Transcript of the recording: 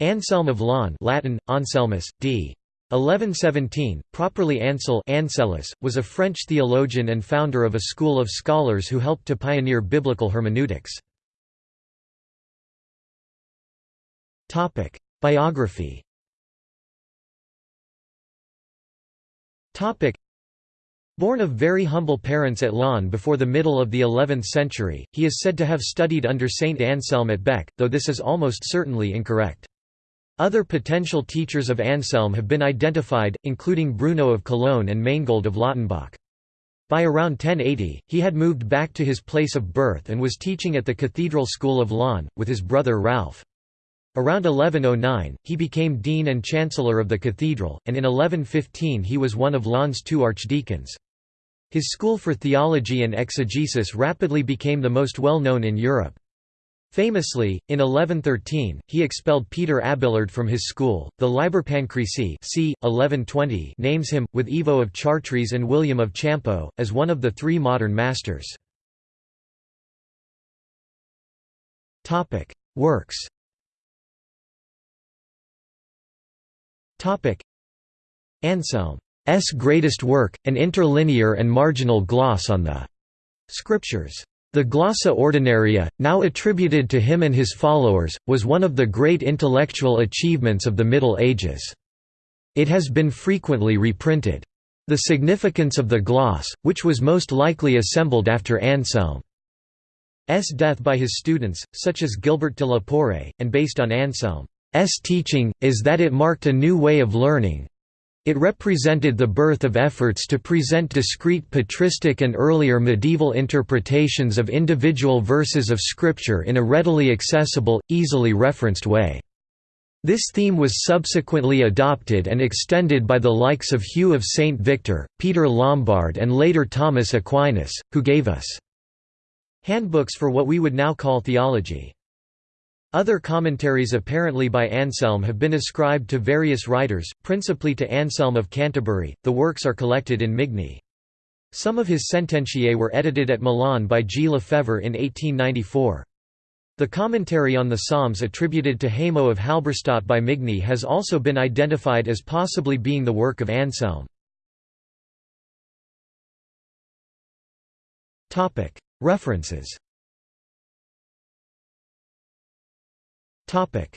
Anselm of Laon Latin, Anselmus, d. 1117, properly Ansel Ansellus, was a French theologian and founder of a school of scholars who helped to pioneer biblical hermeneutics. Biography Born of very humble parents at Laon before the middle of the 11th century, he is said to have studied under Saint Anselm at Bec, though this is almost certainly incorrect. Other potential teachers of Anselm have been identified, including Bruno of Cologne and Manegold of Lautenbach. By around 1080, he had moved back to his place of birth and was teaching at the Cathedral School of Laon, with his brother Ralph. Around 1109, he became dean and chancellor of the cathedral, and in 1115 he was one of Laon's two archdeacons. His school for theology and exegesis rapidly became the most well-known in Europe. Famously, in 1113, he expelled Peter Abelard from his school. The Liber Pancrisis c. 1120 names him, with Ivo of Chartres and William of Champeaux, as one of the three modern masters. Works Anselm's greatest work, an interlinear and marginal gloss on the Scriptures. The Glossa Ordinaria, now attributed to him and his followers, was one of the great intellectual achievements of the Middle Ages. It has been frequently reprinted. The significance of the gloss, which was most likely assembled after Anselm's death by his students, such as Gilbert de la Porree, and based on Anselm's teaching, is that it marked a new way of learning, it represented the birth of efforts to present discrete patristic and earlier medieval interpretations of individual verses of Scripture in a readily accessible, easily referenced way. This theme was subsequently adopted and extended by the likes of Hugh of St. Victor, Peter Lombard and later Thomas Aquinas, who gave us handbooks for what we would now call theology. Other commentaries apparently by Anselm have been ascribed to various writers, principally to Anselm of Canterbury. The works are collected in Migne. Some of his sententiae were edited at Milan by G. Lefebvre in 1894. The commentary on the Psalms attributed to Hamo of Halberstadt by Migne has also been identified as possibly being the work of Anselm. References Topic